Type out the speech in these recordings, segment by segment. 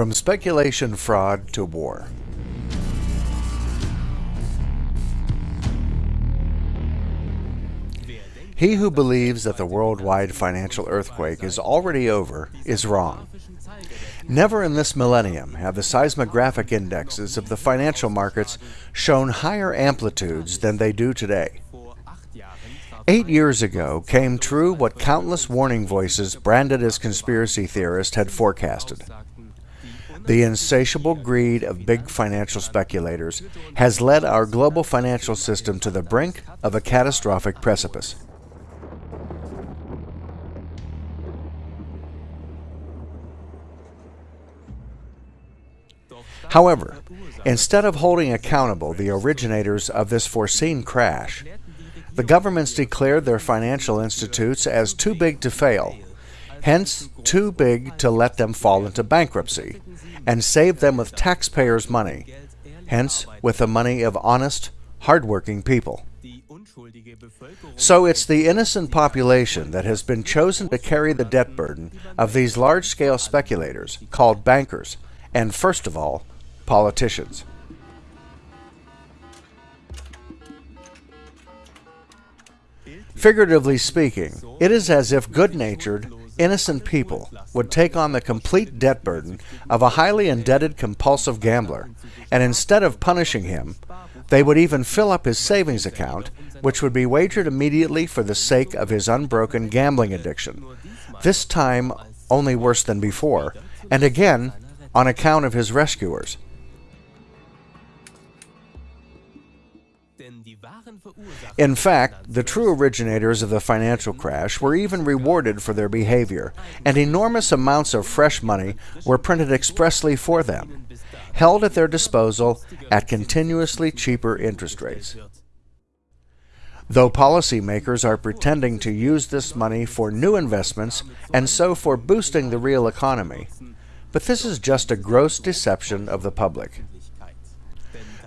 From speculation fraud to war. He who believes that the worldwide financial earthquake is already over is wrong. Never in this millennium have the seismographic indexes of the financial markets shown higher amplitudes than they do today. Eight years ago came true what countless warning voices branded as conspiracy theorists had forecasted. The insatiable greed of big financial speculators has led our global financial system to the brink of a catastrophic precipice. However, instead of holding accountable the originators of this foreseen crash, the governments declared their financial institutes as too big to fail, hence too big to let them fall into bankruptcy, and save them with taxpayers' money, hence with the money of honest, hardworking people. So it's the innocent population that has been chosen to carry the debt burden of these large-scale speculators, called bankers, and first of all, politicians. Figuratively speaking, it is as if good-natured, innocent people would take on the complete debt burden of a highly indebted compulsive gambler, and instead of punishing him, they would even fill up his savings account, which would be wagered immediately for the sake of his unbroken gambling addiction, this time only worse than before, and again on account of his rescuers. In fact, the true originators of the financial crash were even rewarded for their behavior, and enormous amounts of fresh money were printed expressly for them, held at their disposal at continuously cheaper interest rates. Though policymakers are pretending to use this money for new investments and so for boosting the real economy, but this is just a gross deception of the public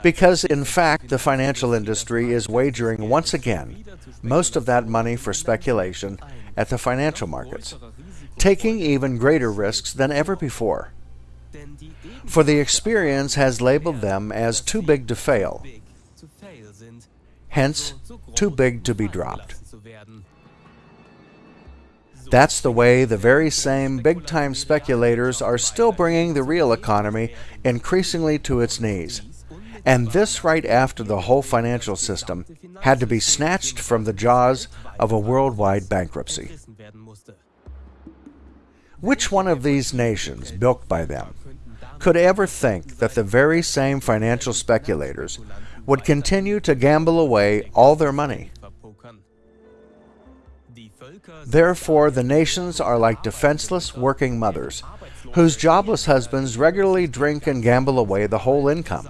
because in fact the financial industry is wagering once again most of that money for speculation at the financial markets, taking even greater risks than ever before. For the experience has labeled them as too big to fail, hence too big to be dropped. That's the way the very same big-time speculators are still bringing the real economy increasingly to its knees and this right after the whole financial system had to be snatched from the jaws of a worldwide bankruptcy. Which one of these nations, built by them, could ever think that the very same financial speculators would continue to gamble away all their money? Therefore, the nations are like defenseless working mothers, whose jobless husbands regularly drink and gamble away the whole income.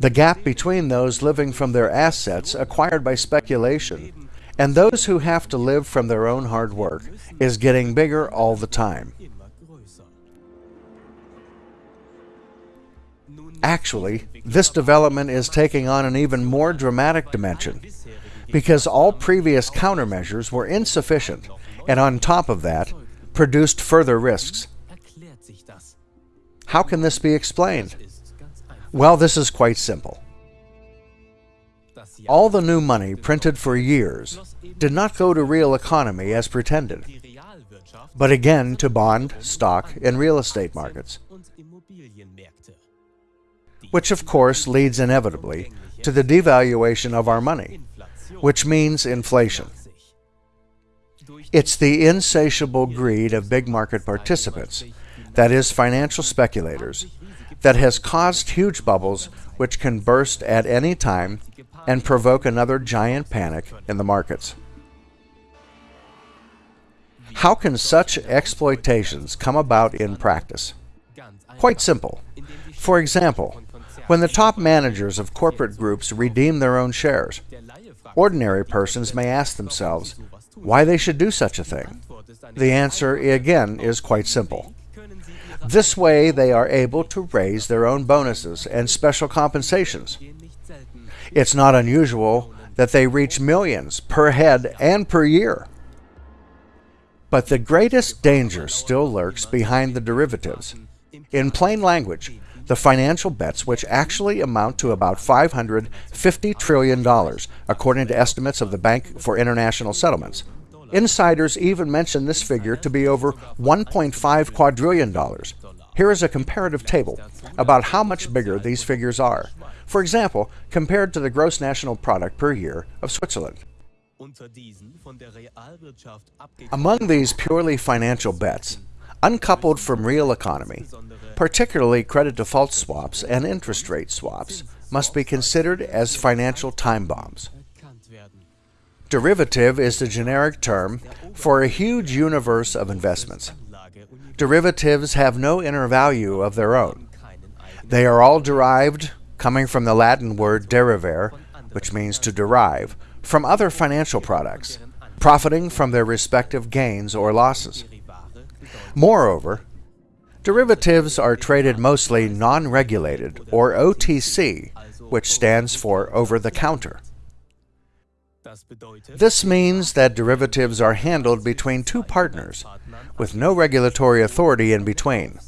The gap between those living from their assets acquired by speculation and those who have to live from their own hard work is getting bigger all the time. Actually, this development is taking on an even more dramatic dimension because all previous countermeasures were insufficient and on top of that, produced further risks. How can this be explained? Well, this is quite simple. All the new money printed for years did not go to real economy as pretended, but again to bond, stock, and real estate markets, which of course leads inevitably to the devaluation of our money, which means inflation. It's the insatiable greed of big market participants, that is financial speculators, that has caused huge bubbles which can burst at any time and provoke another giant panic in the markets. How can such exploitations come about in practice? Quite simple. For example, when the top managers of corporate groups redeem their own shares, ordinary persons may ask themselves why they should do such a thing. The answer, again, is quite simple. This way, they are able to raise their own bonuses and special compensations. It's not unusual that they reach millions per head and per year. But the greatest danger still lurks behind the derivatives. In plain language, the financial bets, which actually amount to about $550 trillion, according to estimates of the Bank for International Settlements. Insiders even mention this figure to be over $1.5 quadrillion. Here is a comparative table about how much bigger these figures are. For example, compared to the gross national product per year of Switzerland. Among these purely financial bets, uncoupled from real economy, particularly credit default swaps and interest rate swaps, must be considered as financial time bombs. Derivative is the generic term for a huge universe of investments. Derivatives have no inner value of their own. They are all derived, coming from the Latin word derivare, which means to derive, from other financial products, profiting from their respective gains or losses. Moreover, derivatives are traded mostly non-regulated, or OTC, which stands for over-the-counter. This means that derivatives are handled between two partners, with no regulatory authority in between.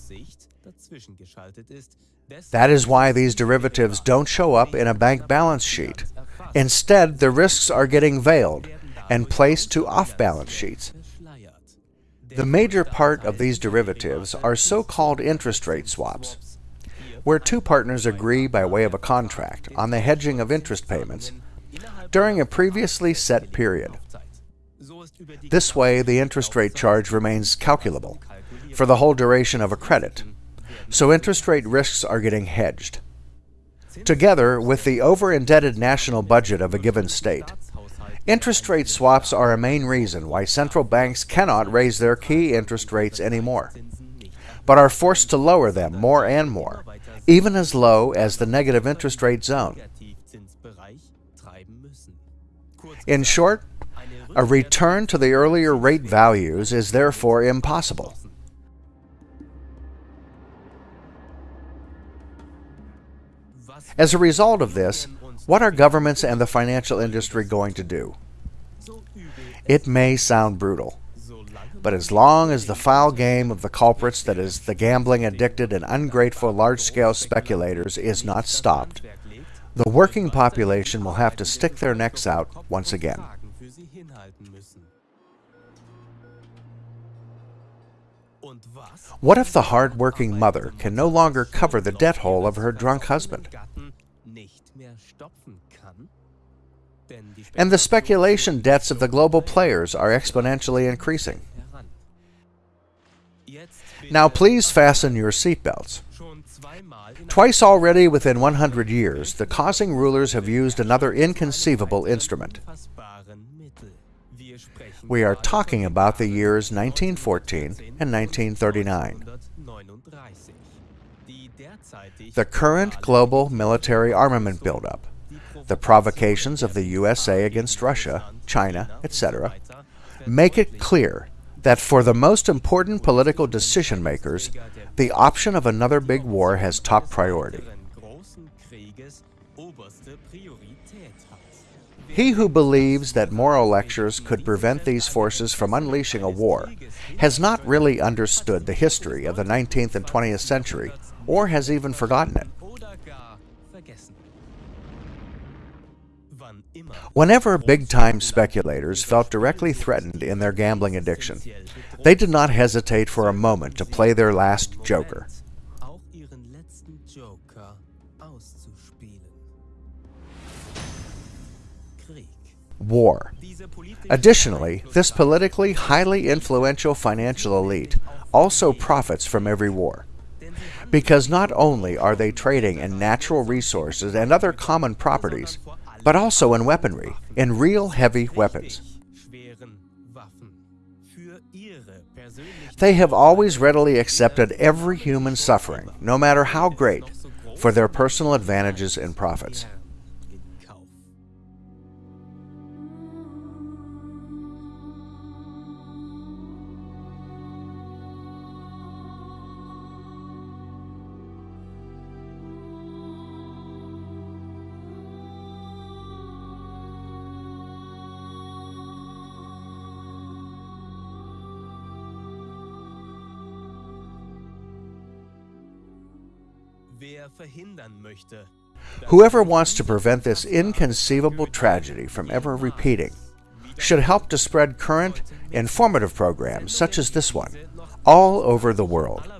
That is why these derivatives don't show up in a bank balance sheet. Instead, the risks are getting veiled and placed to off-balance sheets. The major part of these derivatives are so-called interest rate swaps, where two partners agree by way of a contract on the hedging of interest payments during a previously set period. This way, the interest rate charge remains calculable for the whole duration of a credit, so interest rate risks are getting hedged. Together with the over-indebted national budget of a given state, interest rate swaps are a main reason why central banks cannot raise their key interest rates anymore, but are forced to lower them more and more, even as low as the negative interest rate zone. In short, a return to the earlier rate values is therefore impossible. As a result of this, what are governments and the financial industry going to do? It may sound brutal, but as long as the foul game of the culprits that is the gambling addicted and ungrateful large-scale speculators is not stopped, the working population will have to stick their necks out once again. What if the hard-working mother can no longer cover the debt hole of her drunk husband? And the speculation debts of the global players are exponentially increasing. Now please fasten your seatbelts. Twice already within 100 years, the causing rulers have used another inconceivable instrument. We are talking about the years 1914 and 1939. The current global military armament buildup, the provocations of the USA against Russia, China, etc., make it clear that for the most important political decision makers, the option of another big war has top priority. He who believes that moral lectures could prevent these forces from unleashing a war has not really understood the history of the 19th and 20th century or has even forgotten it. Whenever big-time speculators felt directly threatened in their gambling addiction, they did not hesitate for a moment to play their last joker. War. Additionally, this politically highly influential financial elite also profits from every war. Because not only are they trading in natural resources and other common properties, but also in weaponry, in real heavy weapons. They have always readily accepted every human suffering, no matter how great, for their personal advantages and profits. Whoever wants to prevent this inconceivable tragedy from ever repeating should help to spread current, informative programs such as this one all over the world.